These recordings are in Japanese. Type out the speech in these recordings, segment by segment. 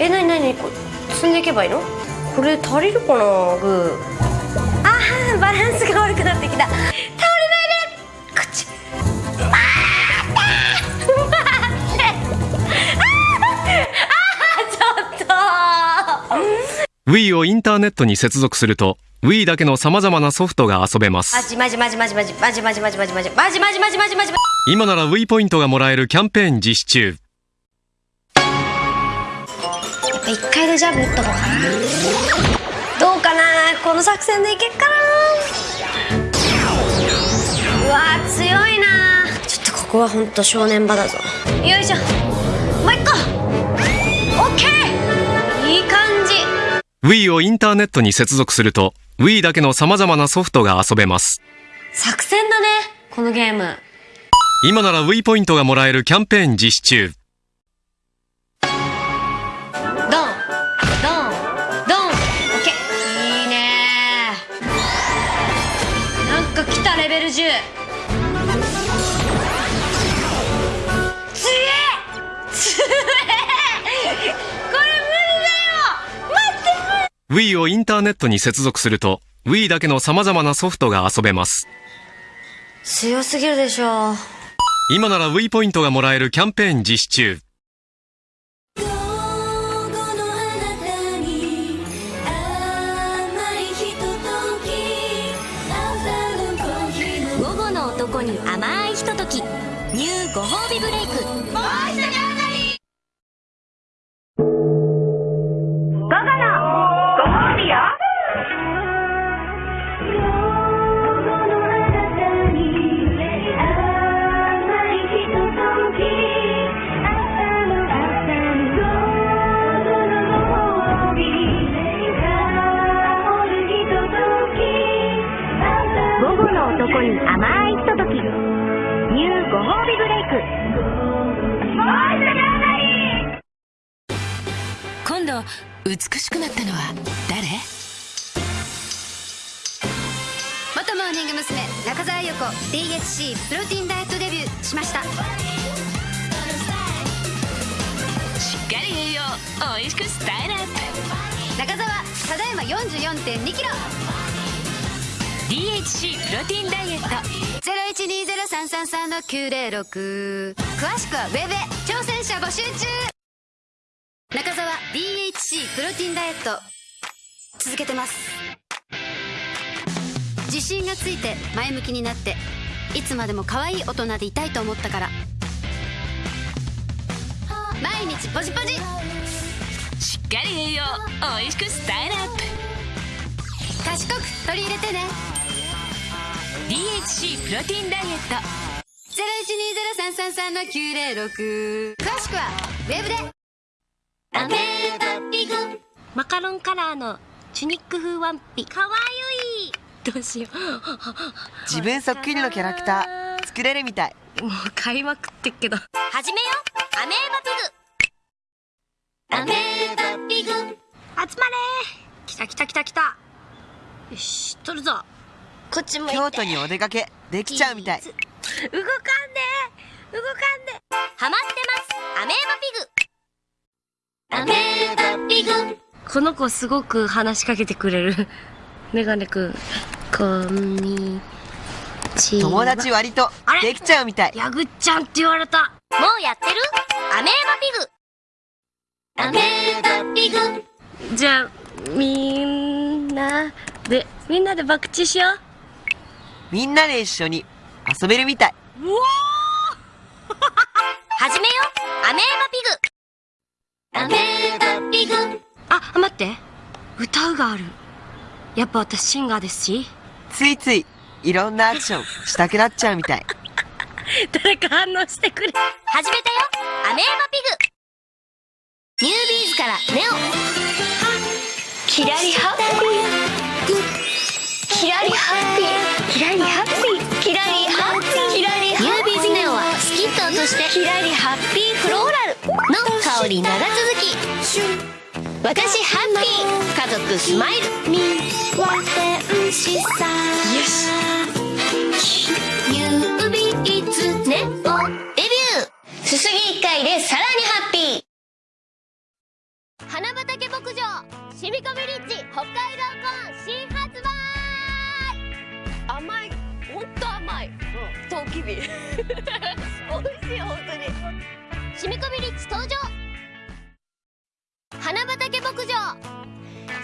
えなになに積んでいけばいいの？これ足りるかな？グーあーバランスが悪くなってきた。倒れないで。こっち待って。待って。あーあーちょっと。Wii をインターネットに接続すると Wii だけの様々なソフトが遊べます。マジマジマジマジマジ。マジマジマジマジマジ。マジマジマジマジマジ。今なら Wii ポイントがもらえるキャンペーン実施中。やっぱ一回でジャブ打った方がかなどうかなこの作戦でいけっかなうわー強いなちょっとここはほんと正念場だぞよいしょもう一個オッケーいい感じ Wii をインターネットに接続すると Wii だけの様々なソフトが遊べます。作戦だねこのゲーム。今なら Wii ポイントがもらえるキャンペーン実施中強え。強え。これ無理だよ。待って Wii をインターネットに接続すると Wii だけの様々なソフトが遊べます。強すぎるでしょ。今なら Wii ポイントがもらえるキャンペーン実施中 DHC プロテインダイエットデビューしました。しっかり栄養おいしくスタイルアッ中澤ただいま4 4 2キロ。プ DHC プロテインダイエット。0120333696詳しくはウェブへ。挑戦者募集中。中澤 DHC プロテインダイエット。続けてます。自信がついて前向きになっていつまでも可愛い大人でいたいと思ったから。毎日ポジポジ。しっかり栄養。おいしくスタイルアップ。賢く取り入れてね。DHC プロテインダイエット。0120333696詳しくはウェブで。アメーバピグ。マカロンカラーのチュニック風ワンピ。かわゆいどうしよ自分そっくりのキャラクター 作れるみたい。うもう買いまくってっけど。始めよアメーバピグ。アメーバピグ。集まれ。来た来た来た来た。よし取るぞ。こっちも京都にお出かけできちゃうみたい。動かんで。動かんで。ハマってます。アメーバピグ。アメーバピグ。この子すごく話しかけてくれるメガネくん。こんにちは。友達割とあれ？できちゃうみたい。ヤグちゃんって言われた。もうやってる？アメーバピグ。アメーバピグ。じゃあみんなでみんなで爆打しよう。みんなで一緒に遊べるみたい。始めよアメーバピグ。アメーバピグ。あ待って。歌うがあるやっぱ私シンガーですし。ついついいろんなアクションしたくなっちゃうみたい。誰か反応してくれ。始めたよ。アメーバピグ。ニュービーズからネオ。キラリハッピー。キラリハッピー。キラリハッピー。キラリハッピー。キラリニュービーズネオはスキットとしてキラリハッピーフローラルの香り長続き私ハッピー家族スマイル。よし。ニュービーズネオデビュー。すすぎ1回でさらにハッピー。花畑牧場シミコビリッジ北海道コーン新発売。甘いほんと甘い。うん。トウキビ。美味しい本当に。シミコビリッジ登場。牧場。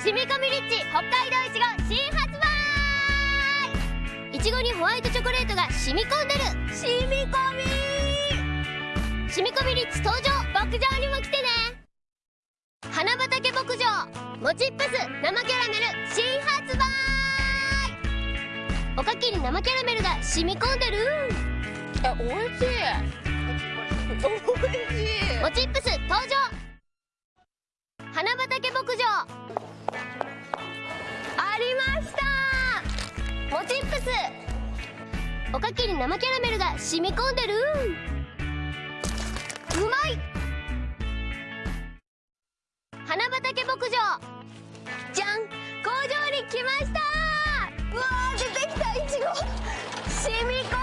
シミコビリッジ北海道いちご新発売。いちごにホワイトチョコレートが染み込んでる。染み込み。シミコビリッジ登場。牧場にも来てね。花畑牧場。もちっぷす生キャラメル新発売。おかきに生キャラメルが染み込んでる。え美味しい。美味しい。もちっぷす登場花畑牧場。ありました。もちっぷすおかきに生キャラメルが染み込んでる。うまい。花畑牧場。じゃん。工場に来ました。うわー出てきた。いちご。染み込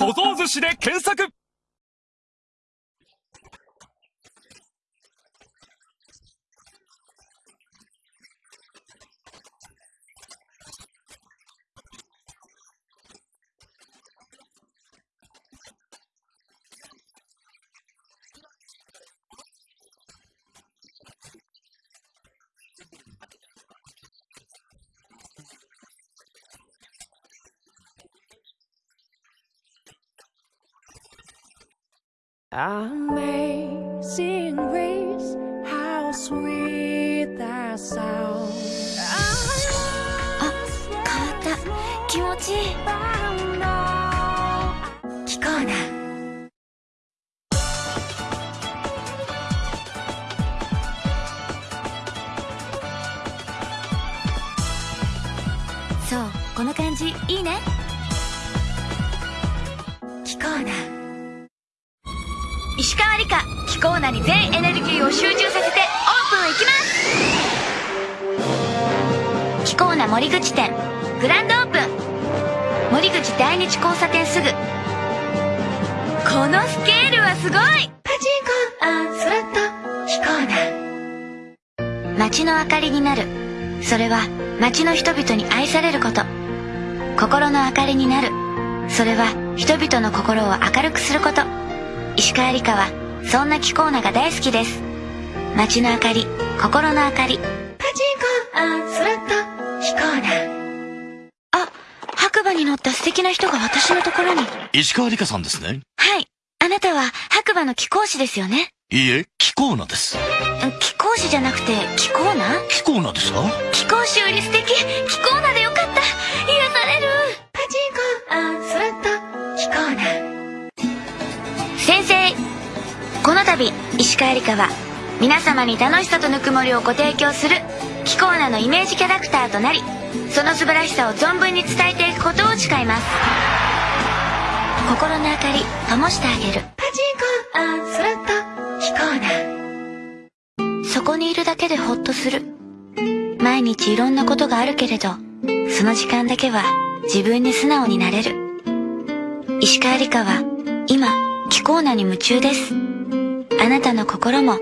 小僧寿司で検索「Amazing grace, how sweet the sound」あ変わった気持ちいい聞こうなそうこの感じいいね川理香気候なに全エネルギーを集中させてオープンいきます。気候な森口店グランドオープン。森口第日交差点すぐ。このスケールはすごい。パチンコアンスロット気候な。街の明かりになる。それは街の人々に愛されること。心の明かりになる。それは人々の心を明るくすること。石川理香はそんな気候なが大好きです。街の明かり心の明かり。パチンコアンスロット気候なあ白馬に乗った素敵な人が私のところに。石川理香さんですね。はい。あなたは白馬の貴公子ですよね。いいえ、気候なです。貴公子じゃなくて貴公な？気候なですか？貴公子より素敵。貴公なでよかったこの度石川理香は皆様に楽しさとぬくもりをご提供する貴公なのイメージキャラクターとなりその素晴らしさを存分に伝えていくことを誓います。心の明かり灯してあげる。パチンコスロット貴公なそこにいるだけでホッとする。毎日いろんなことがあるけれどその時間だけは自分に素直になれる。石川理香は今気候なに夢中ですあなたの心も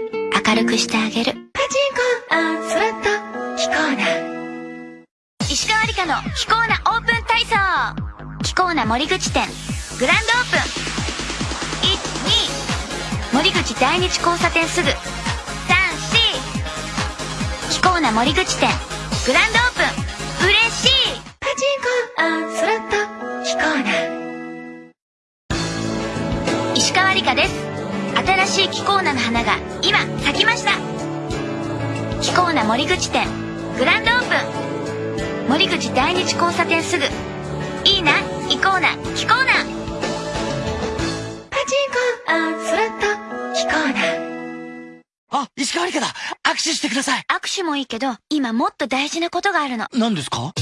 明るくしてあげる。パチンコアンスロット気候な。石川理香の気候なオープン体操。気候な森口店。グランドオープン。12森口第日交差点すぐ。34気候な森口店。グランドオープンしいキコーナの花が今咲きました。キコーナ森口店。グランドオープン。森口第日交差点すぐ。いいな？行こうな？キコーナパチンコ。あスロットキコーナあ、石川理香だ。握手してください。握手もいいけど今もっと大事なことがあるの。何ですか？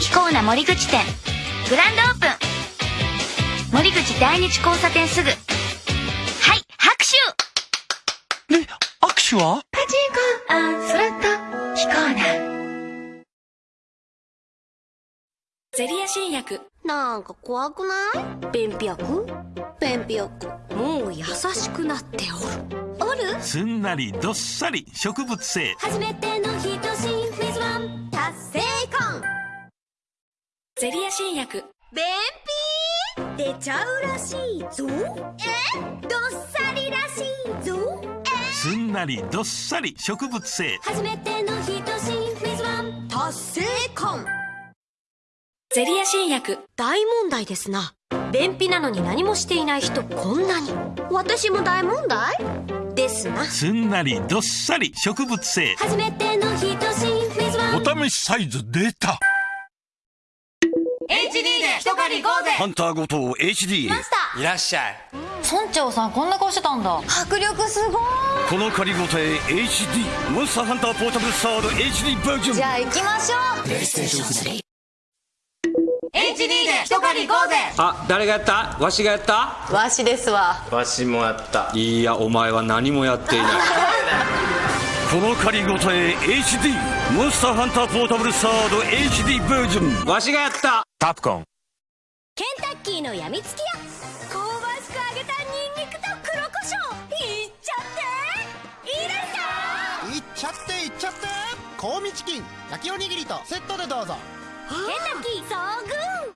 キコーナ森口店。グランドオープン。森口第日交差点すぐ手は？パチンコあスロットキコーナゼリア新薬。なんか怖くない？便秘薬？便秘薬。もう優しくなっておる。おる？すんなりどっさり植物性。初めてのひとしフズワン達成感。ゼリア新薬。便秘？出ちゃうらしいぞ。え？どっさりらしいぞすんなりどっさり植物性。初めてのひとし達成感。ゼリア新薬。大問題ですな。便秘なのに何もしていない人こんなに。私も大問題？ですな。すんなりどっさり植物性。初めてのひとしフェイズワン。お試しサイズ出た。HD で一狩り行こうぜハンターごと HD いらっしゃい。村長さんこんな顔してたんだ。迫力すごい。この借り応え HD モンスターハンターポータブルサード HD バージョン。じゃあ行きましょう。プレイステーション HD で一狩り行こうぜ。あ、誰がやった？わしがやった？わしですわ。わしもやった。いや、お前は何もやっていない。この借り応え HD モンスターハンターポータブルサード HD バージョン。わしがやった。カプコン。ケンタッキーのやみつき屋香味チキン焼きおにぎりとセットでどうぞ。ケンタッキー遭遇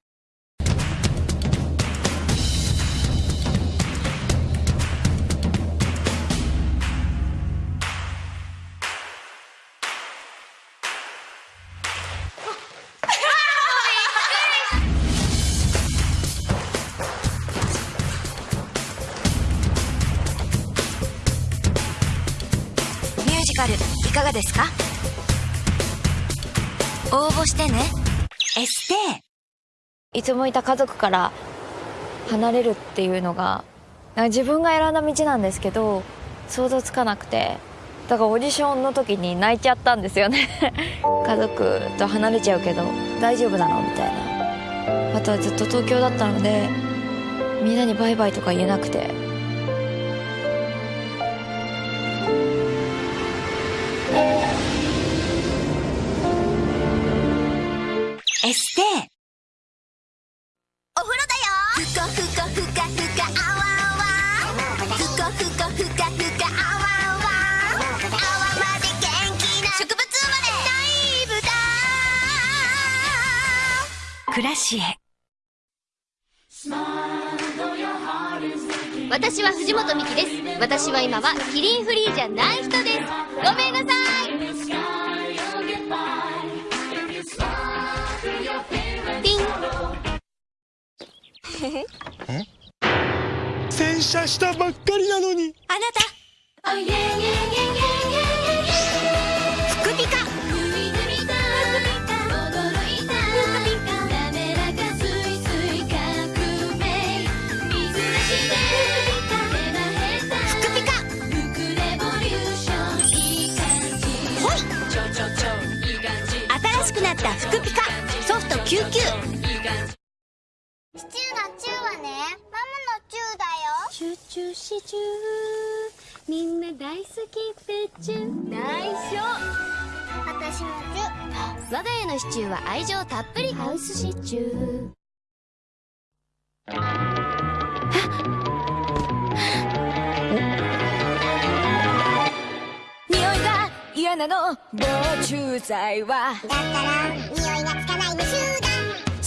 ミュージカルいかがですか？応募してね。エステ。いつもいた家族から離れるっていうのが自分が選んだ道なんですけど想像つかなくて。だからオーディションの時に泣いちゃったんですよね。家族と離れちゃうけど大丈夫なのみたいな。あとはずっと東京だったのでみんなにバイバイとか言えなくて。エステお風呂だよ。ふかふかふかふ。かあわあわふ。かふかふかふ。かあわあわあわまで元気な植物生まで大ブタ暮らしへ私は藤本美貴です私は今はキリンフリーじゃない人ですごめんなさい洗車したばっかりなのに。あなた。福新しくなった「ふくピカ」ソフト99チュシチューみんな大好きペチュ内緒私もチュー我が家のシチューは愛情たっぷりハウスシチュー匂いが嫌なの。防虫剤は。だったら匂いがつかない無臭だ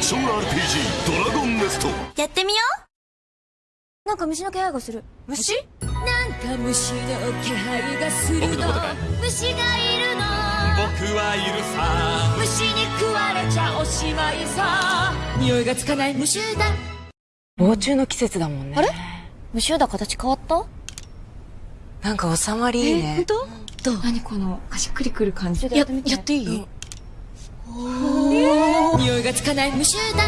アクション RPG ドラゴンネストやってみよう。なんか虫の気配がする。虫？なんか虫の気配がするの。僕のことかい？虫がいるの。僕はいるさ。虫に食われちゃおしまいさ。匂いがつかない？虫だ。防虫の季節だもんね。あれ？虫だ形変わった？なんか収まりいいね。本当？どう何このしっくりくる感じ。ややっていい、匂いがつかない虫だあ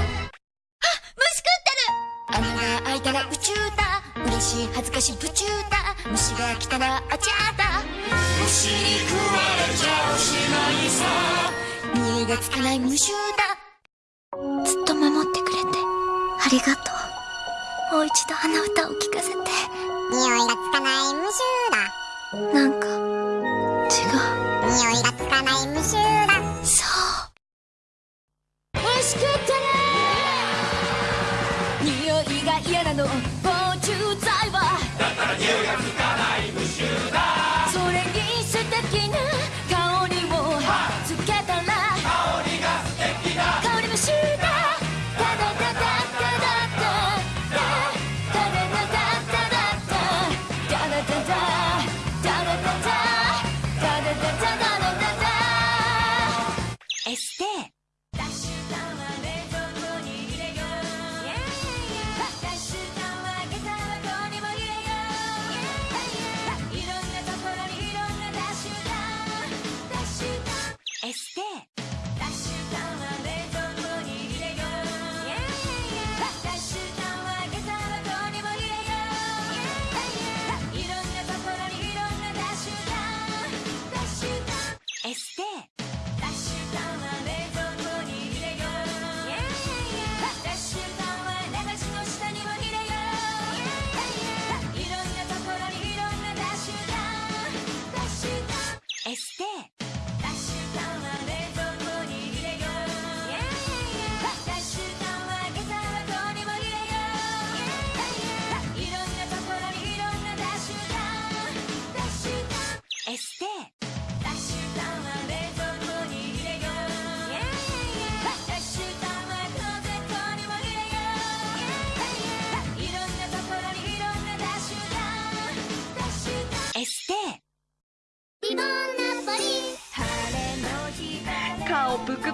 虫食ってる穴が開いたら宇宙だ。嬉しい恥ずかしい宇宙だ。虫が来たらあちゃだ。虫に食われちゃおしまいさ。匂いがつかない虫だ。ずっと守ってくれて。ありがとう。もう一度あの歌を聴かせて。匂いがつかない虫だ。なんか違う。匂いがつかない虫だ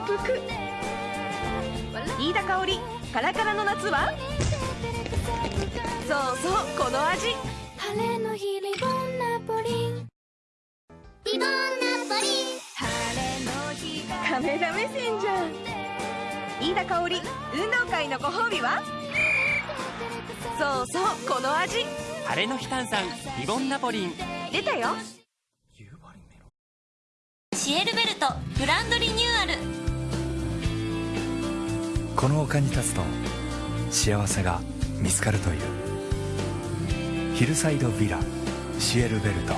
顔ぷくぷく飯田香織カラカラの夏は？そうそうこの味。晴れの日リボンナポリリボンナポリ晴れの日カメラ目線じゃん。飯田香織運動会のご褒美は？そうそうこの味。晴れの日炭酸リボンナポリン。出たよ。シエルベルトグランドリニューアルこの丘に立つと幸せが見つかるという。ヒルサイドヴィラシエルベルト。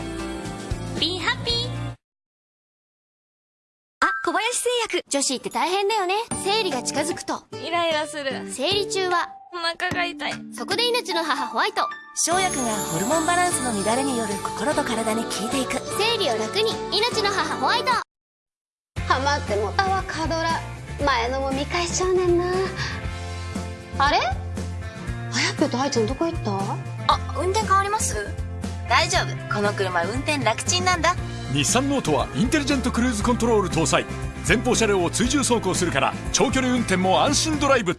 Be happy! あ、小林製薬。女子って大変だよね。生理が近づくと。イライラする。生理中はお腹が痛い。そこで命の母ホワイト。生薬がホルモンバランスの乱れによる心と体に効いていく生理を楽に。命の母ホワイト。ハマってもたわカドラ前のも見返しちゃうねんな。あれ？あやぴょと愛ちゃんどこ行った？あ運転変わります？大丈夫。この車運転楽ちんなんだ。日産ノートはインテリジェントクルーズコントロール搭載。前方車両を追従走行するから長距離運転も安心ドライブ。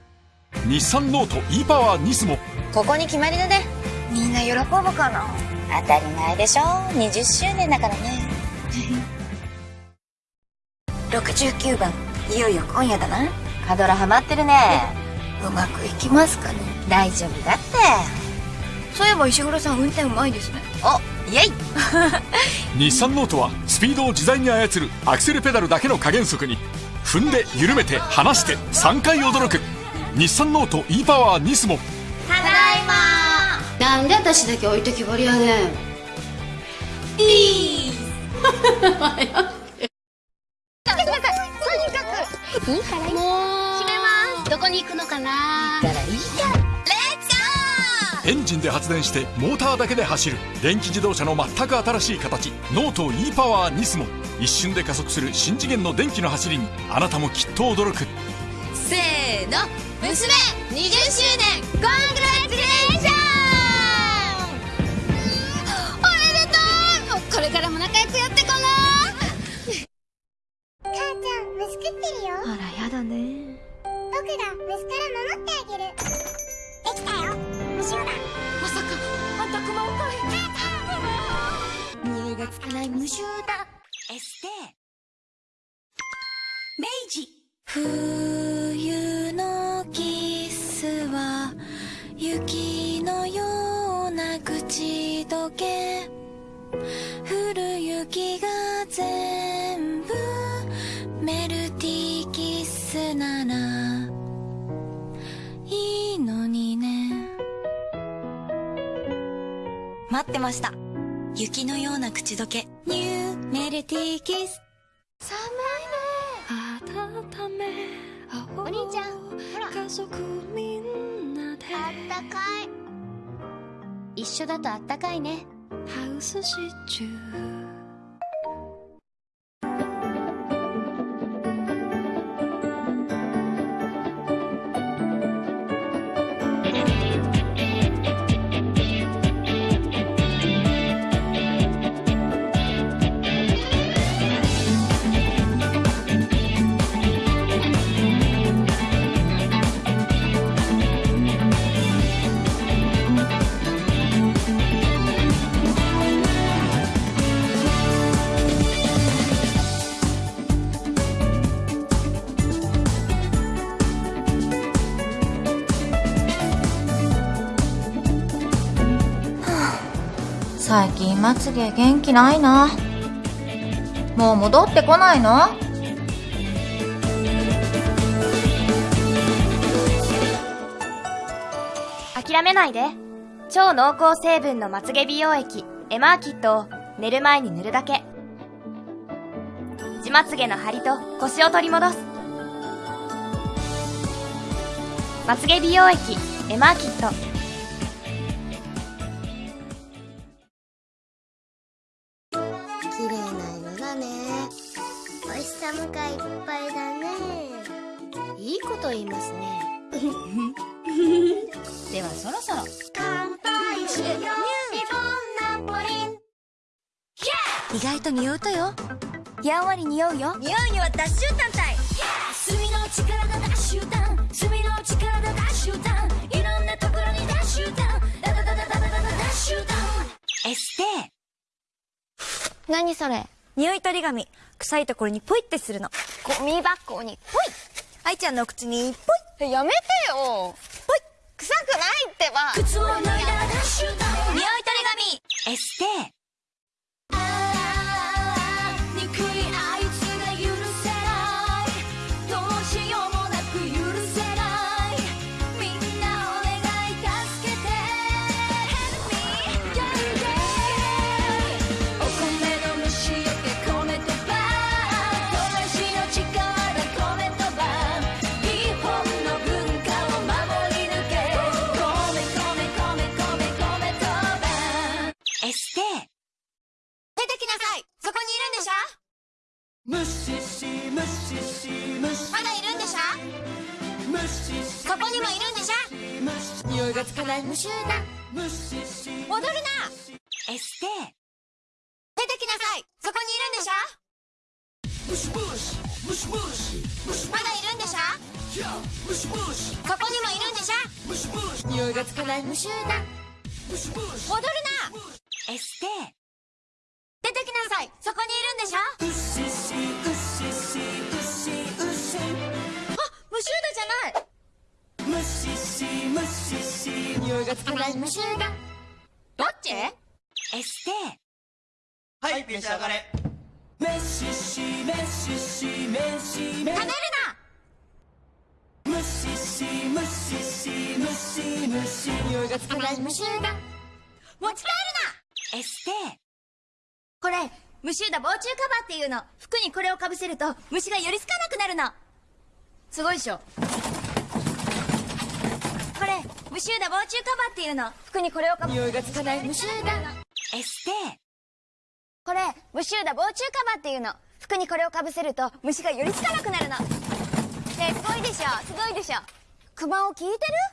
日産ノート e-POWER NISMO。ここに決まりだね。みんな喜ぶかな？当たり前でしょ。20周年だからね。69番いよいよ今夜だな。カドラハマってるね。うまくいきますかね？大丈夫だって。そういえば石黒さん運転うまいですね。おイエイ。日産ノートはスピードを自在に操るアクセルペダルだけの加減速に。踏んで緩めて離して3回驚く。日産ノート e-POWER NISMO。ただいま。なんで私だけ置いてきぼりやねん。いい来かないいからいいからレッツゴー！エンジンで発電してモーターだけで走る電気自動車の全く新しい形。ノート e パワーニスモ一瞬で加速する新次元の電気の走りにあなたもきっと驚く。せーの娘20周年。コングラチュレーション。おめでとうこれからも仲良くやってこな母ちゃん虫食ってるよ。あらやだね僕が虫から守ってあげる。できたよ。虫よだまさかあんた熊をかい匂いがつかない虫だエステ。明治冬のキスは雪のような口どけ。降る雪が全部メルティーキスならいいのにね。待ってました。雪のような口どけ。ニューメルティーキス。寒いね。温めお兄ちゃん。ほら。家族みんなで。あったかい。一緒だとあったかいね。ハウスシチュー最近まつげ元気ないな。もう戻ってこないの？諦めないで。超濃厚成分のまつげ美容液。エマーキットを寝る前に塗るだけ。地まつげの張りとコシを取り戻す。まつげ美容液。エマーキット。ラムがいっぱいだね。いいこと言いますね。ではそろそろ。乾杯しよう。リボナポリン。意外と匂うとよ。やんわり匂うよ。匂には脱臭単体。炭の力脱臭炭炭の力脱臭炭いろんなところに脱臭炭ダダダダダダダ脱臭炭エステ何それ匂い取り紙臭いところにポイってするの。ゴミ箱にポイ。愛ちゃんのお口にポイ。やめてよ。ポイ。臭くないってば。靴を脱いだらダッシュダウン匂い取り紙。エステ無臭だむしむし戻るな。エステ。出てきなさい。そこにいるんでしょ？うっしーしーうっししうっしーうっしーあ無臭だじゃないむししむしし匂いがつかない無臭だどっちエステはい召し上がれめししめししめしめ食べるなむししむししむしむし匂いがつかない無臭だ持ち帰るなエステこれ無臭だ防虫カバーっていうの服にこれをかぶせると虫が寄りつかなくなるのすごいでしょこれ無臭打防虫カバーっていうの服にこれをかぶ匂いがつかない無臭打エステこれ無臭打防虫カバーっていうの服にこれをかぶせると虫がよりつかなくなるのねすごいでしょすごいでしょクマを聞いて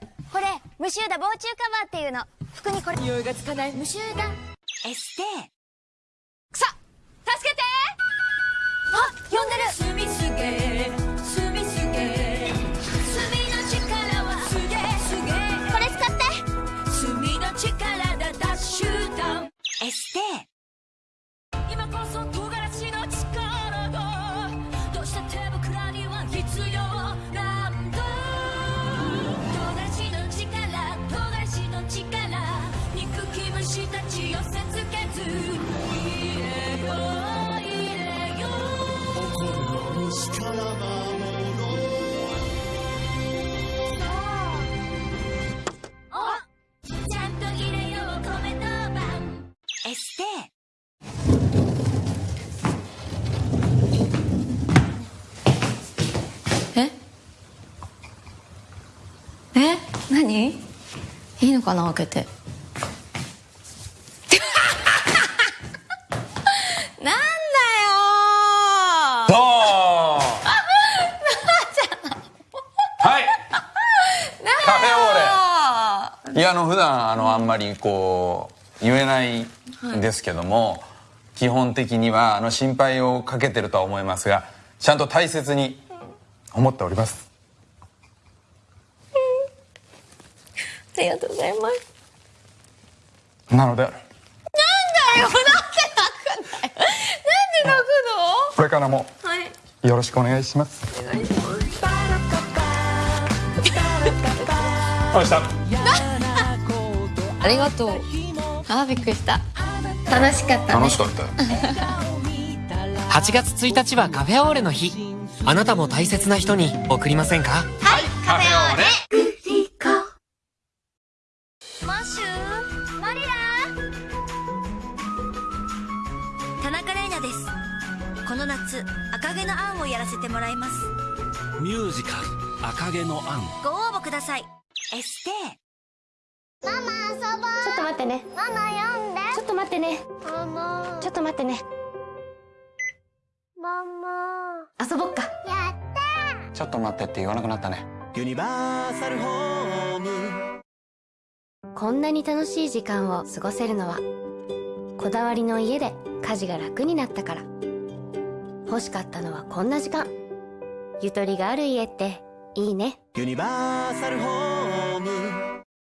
る？これ無臭打防虫カバーっていうの。服にこれ。匂いがつかない。無臭打エステ。さ助けて開けて。なんだよどうはい。カフェオーレ。いやあの普段あのあんまりこう言えないんですけども、基本的にはあの心配をかけてるとは思いますがちゃんと大切に思っておりますありがとうございます。なので。なんだよなんで泣くんだよなんで泣くこれからものはい。よろしくお願いします。お願いします。どうしたありがとう。あーびっくりした。楽しかったね。楽しかったよ。8月1日はカフェオーレの日。あなたも大切な人に贈りませんか？カフェオーレ赤毛のアン。ご応募ください。エステ。ママ遊ぼう。ちょっと待ってね。ママ読んで。ちょっと待ってね。ママ。ちょっと待ってね。ママ。遊ぼっか。やったちょっと待ってって言わなくなったね。ユニバーサルホーム。こんなに楽しい時間を過ごせるのはこだわりの家で家事が楽になったから。欲しかったのはこんな時間。ゆとりがある家っていいね。ユニバーサルホーム。